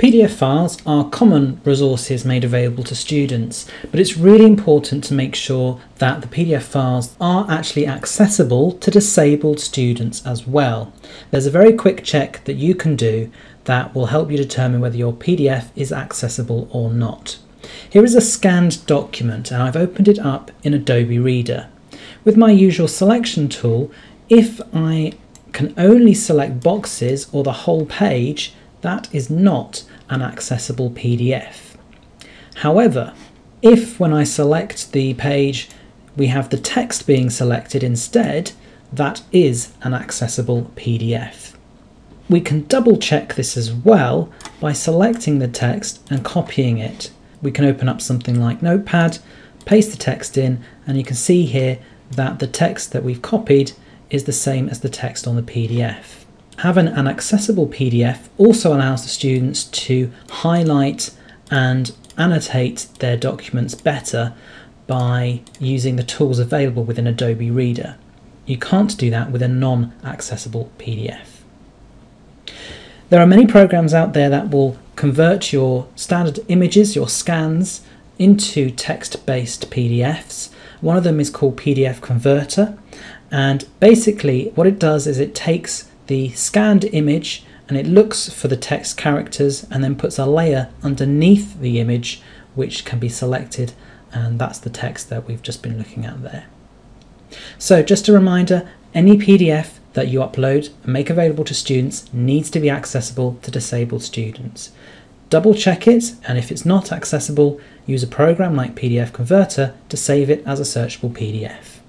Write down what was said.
PDF files are common resources made available to students, but it's really important to make sure that the PDF files are actually accessible to disabled students as well. There's a very quick check that you can do that will help you determine whether your PDF is accessible or not. Here is a scanned document and I've opened it up in Adobe Reader. With my usual selection tool, if I can only select boxes or the whole page, that is not an accessible PDF. However, if when I select the page we have the text being selected instead, that is an accessible PDF. We can double check this as well by selecting the text and copying it. We can open up something like Notepad, paste the text in, and you can see here that the text that we've copied is the same as the text on the PDF. Having an accessible PDF also allows the students to highlight and annotate their documents better by using the tools available within Adobe Reader. You can't do that with a non-accessible PDF. There are many programs out there that will convert your standard images, your scans, into text-based PDFs. One of them is called PDF Converter and basically what it does is it takes the scanned image and it looks for the text characters and then puts a layer underneath the image which can be selected and that's the text that we've just been looking at there. So just a reminder, any PDF that you upload and make available to students needs to be accessible to disabled students. Double check it and if it's not accessible, use a program like PDF Converter to save it as a searchable PDF.